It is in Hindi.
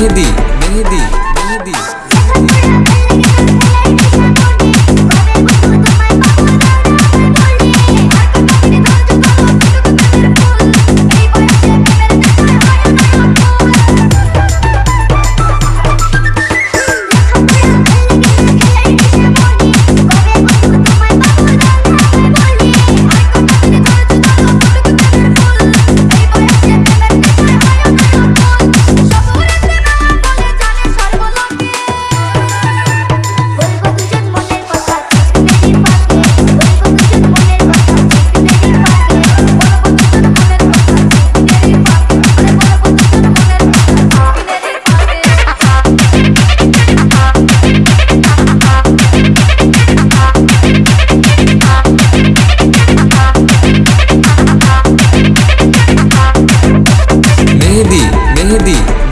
मेहंदी मेहंदी।